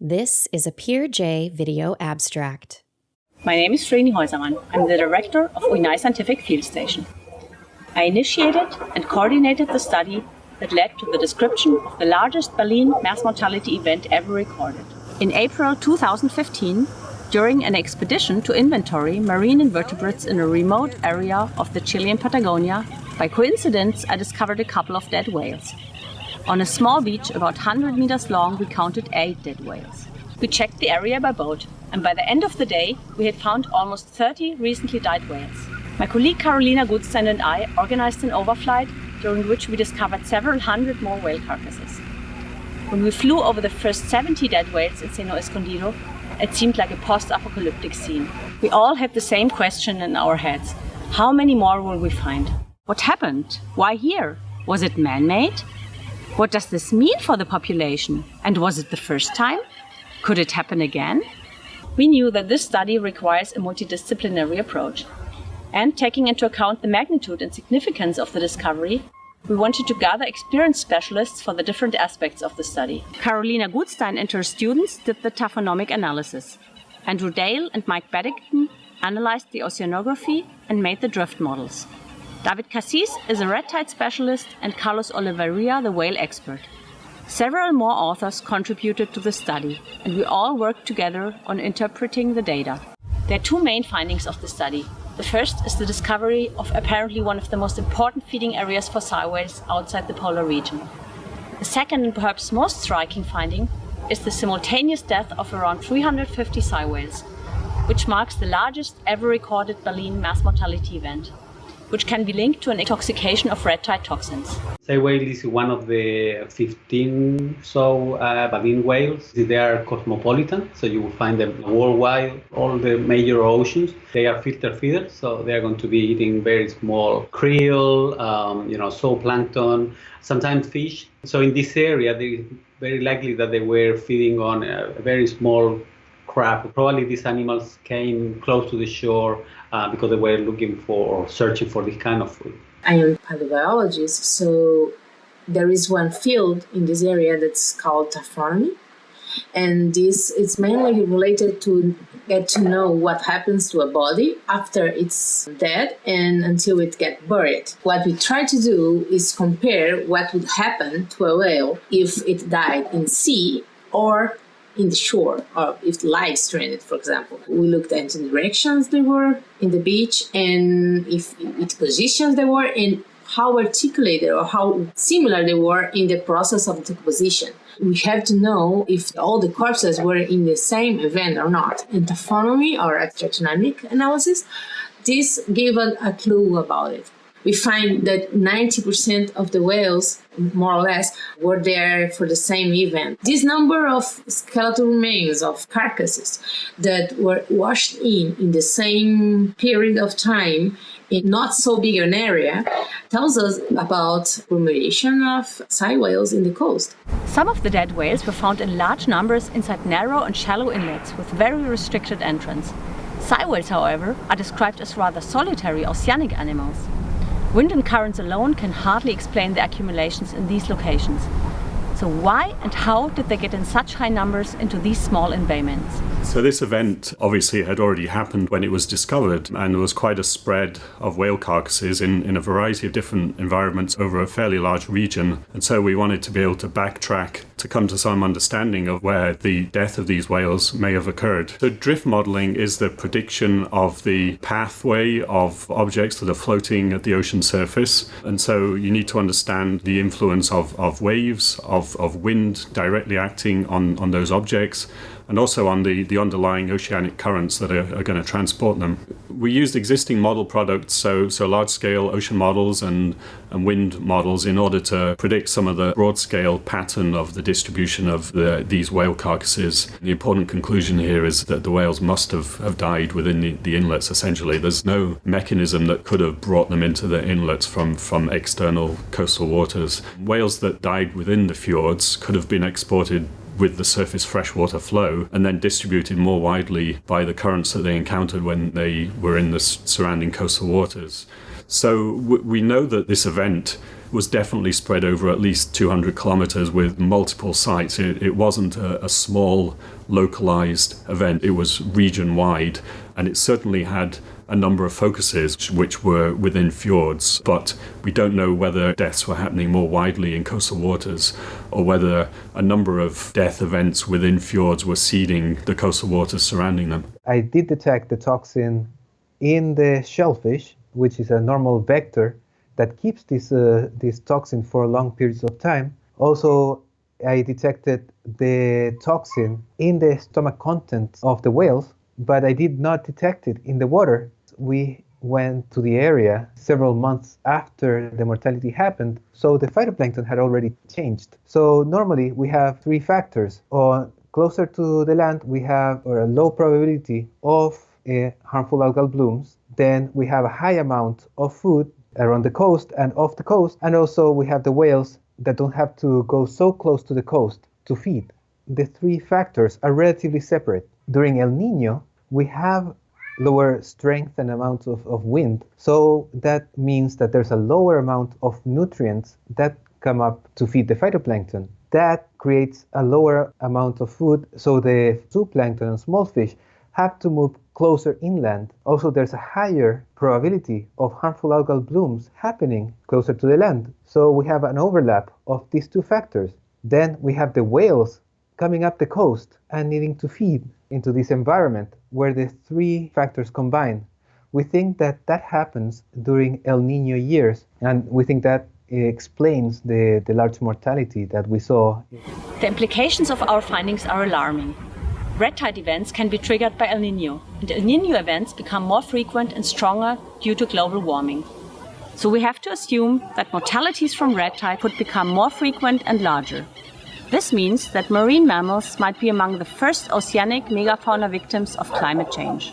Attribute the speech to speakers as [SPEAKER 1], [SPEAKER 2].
[SPEAKER 1] This is a PeerJ video abstract.
[SPEAKER 2] My name is Vreni Häussermann. I'm the director of Huinay Scientific Field Station. I initiated and coordinated the study that led to the description of the largest baleen mass mortality event ever recorded. In April 2015, during an expedition to inventory marine invertebrates in a remote area of the Chilean Patagonia, by coincidence I discovered a couple of dead whales. On a small beach about 100 meters long, we counted eight dead whales. We checked the area by boat, and by the end of the day, we had found almost 30 recently died whales. My colleague Carolina Gutstein and I organized an overflight during which we discovered several hundred more whale carcasses. When we flew over the first 70 dead whales in Seno Escondido, it seemed like a post-apocalyptic scene. We all had the same question in our heads. How many more will we find? What happened? Why here? Was it man-made? What does this mean for the population? And was it the first time? Could it happen again? We knew that this study requires a multidisciplinary approach. And taking into account the magnitude and significance of the discovery, we wanted to gather experienced specialists for the different aspects of the study. Carolina Gutstein and her students did the taphonomic analysis. Andrew Dale and Mike Beddington analyzed the oceanography and made the drift models. David Cassis is a red tide specialist and Carlos Olavarria the whale expert. Several more authors contributed to the study, and we all worked together on interpreting the data. There are two main findings of the study. The first is the discovery of apparently one of the most important feeding areas for sei whales outside the polar region. The second and perhaps most striking finding is the simultaneous death of around 350 sei whales, which marks the largest ever recorded baleen mass mortality event which can be linked to an intoxication of red tide toxins.
[SPEAKER 3] Sei whale is one of the 15 so uh, baleen whales. They are cosmopolitan, so you will find them worldwide, all the major oceans. They are filter feeders, so they are going to be eating very small krill, um, you know, zooplankton, sometimes fish. So in this area, they very likely that they were feeding on a very small Probably these animals came close to the shore uh, because they were looking for or searching for this kind of food.
[SPEAKER 4] I am a paleobiologist, so there is one field in this area that's called taphonomy. And this is mainly related to get to know what happens to a body after it's dead and until it gets buried. What we try to do is compare what would happen to a whale if it died in sea or in the shore or if light stranded, for example. We looked at the directions they were in the beach and if which positions they were and how articulated or how similar they were in the process of decomposition. We have to know if all the corpses were in the same event or not. In or taphonomic analysis, this gave us a clue about it we find that 90% of the whales, more or less, were there for the same event. This number of skeletal remains of carcasses that were washed in in the same period of time in not so big an area tells us about remediation of sei whales in the coast.
[SPEAKER 2] Some of the dead whales were found in large numbers inside narrow and shallow inlets with very restricted entrance. Sei whales, however, are described as rather solitary oceanic animals. Wind and currents alone can hardly explain the accumulations in these locations. So why and how did they get in such high numbers into these small embayments?
[SPEAKER 5] So this event obviously had already happened when it was discovered and there was quite a spread of whale carcasses in, in a variety of different environments over a fairly large region. And so we wanted to be able to backtrack to come to some understanding of where the death of these whales may have occurred. So drift modeling is the prediction of the pathway of objects that are floating at the ocean surface. And so you need to understand the influence of, of waves, of of, wind directly acting on, on those objects, and also on the, the underlying oceanic currents that are, are going to transport them. We used existing model products, so, so large-scale ocean models and, and wind models in order to predict some of the broad-scale pattern of the distribution of the, these whale carcasses. The important conclusion here is that the whales must have, have died within the, the inlets, essentially. There's no mechanism that could have brought them into the inlets from, from external coastal waters. Whales that died within the fjords could have been exported with the surface freshwater flow and then distributed more widely by the currents that they encountered when they were in the surrounding coastal waters. So we know that this event was definitely spread over at least 200 kilometers with multiple sites. It, it wasn't a, a small, localized event, it was region wide, and it certainly had a number of focuses which were within fjords, but we don't know whether deaths were happening more widely in coastal waters or whether a number of death events within fjords were seeding the coastal waters surrounding them.
[SPEAKER 6] I did detect the toxin in the shellfish, which is a normal vector that keeps this, uh, this toxin for long periods of time. Also, I detected the toxin in the stomach contents of the whales, but I did not detect it in the water we went to the area several months after the mortality happened, so the phytoplankton had already changed. So normally we have three factors. On closer to the land, we have a low probability of uh, harmful algal blooms. Then we have a high amount of food around the coast and off the coast, and also we have the whales that don't have to go so close to the coast to feed. The three factors are relatively separate. During El Nino, we have lower strength and amount of, of wind. So that means that there's a lower amount of nutrients that come up to feed the phytoplankton. That creates a lower amount of food, so the zooplankton and small fish have to move closer inland. Also, there's a higher probability of harmful algal blooms happening closer to the land. So we have an overlap of these two factors. Then we have the whales coming up the coast and needing to feed into this environment where the three factors combine. We think that that happens during El Nino years, and we think that eh, explains the, the large mortality that we saw.
[SPEAKER 2] The implications of our findings are alarming. Red tide events can be triggered by El Nino, and El Nino events become more frequent and stronger due to global warming. So we have to assume that mortalities from red tide could become more frequent and larger. This means that marine mammals might be among the first oceanic megafauna victims of climate change.